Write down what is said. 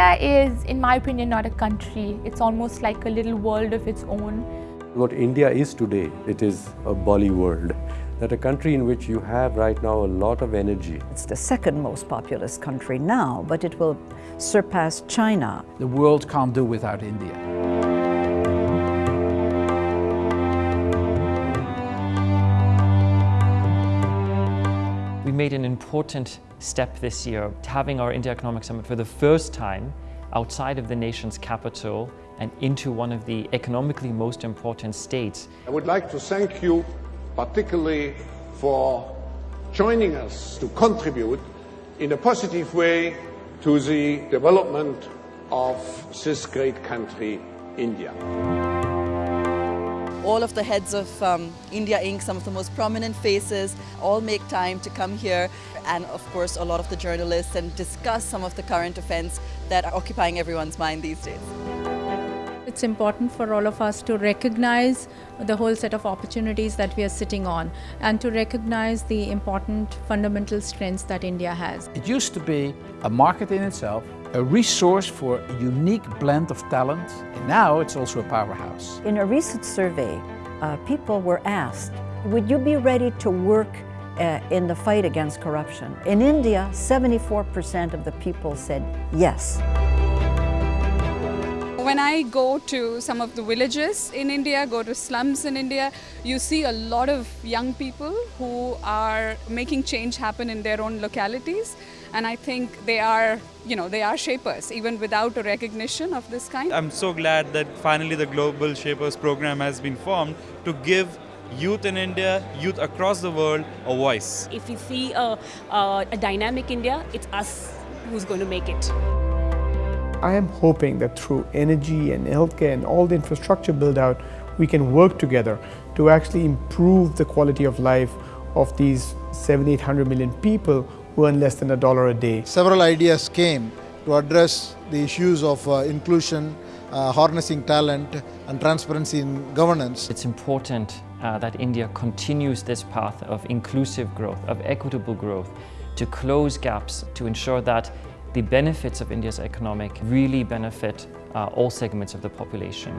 India is, in my opinion, not a country. It's almost like a little world of its own. What India is today, it is a Bolly world. That a country in which you have right now a lot of energy. It's the second most populous country now, but it will surpass China. The world can't do without India. Made an important step this year, having our India Economic Summit for the first time outside of the nation's capital and into one of the economically most important states. I would like to thank you particularly for joining us to contribute in a positive way to the development of this great country, India all of the heads of um, India Inc., some of the most prominent faces, all make time to come here and of course a lot of the journalists and discuss some of the current events that are occupying everyone's mind these days. It's important for all of us to recognize the whole set of opportunities that we are sitting on and to recognize the important fundamental strengths that India has. It used to be a market in itself, a resource for a unique blend of talent, and now it's also a powerhouse. In a recent survey, uh, people were asked, would you be ready to work uh, in the fight against corruption? In India, 74% of the people said yes. When I go to some of the villages in India, go to slums in India, you see a lot of young people who are making change happen in their own localities. And I think they are, you know, they are shapers, even without a recognition of this kind. I'm so glad that finally the Global Shapers program has been formed to give youth in India, youth across the world, a voice. If we see a, a, a dynamic India, it's us who's going to make it. I am hoping that through energy and healthcare and all the infrastructure build out, we can work together to actually improve the quality of life of these 7, 800 million people who earn less than a dollar a day. Several ideas came to address the issues of uh, inclusion, uh, harnessing talent and transparency in governance. It's important uh, that India continues this path of inclusive growth, of equitable growth, to close gaps, to ensure that the benefits of India's economic really benefit uh, all segments of the population.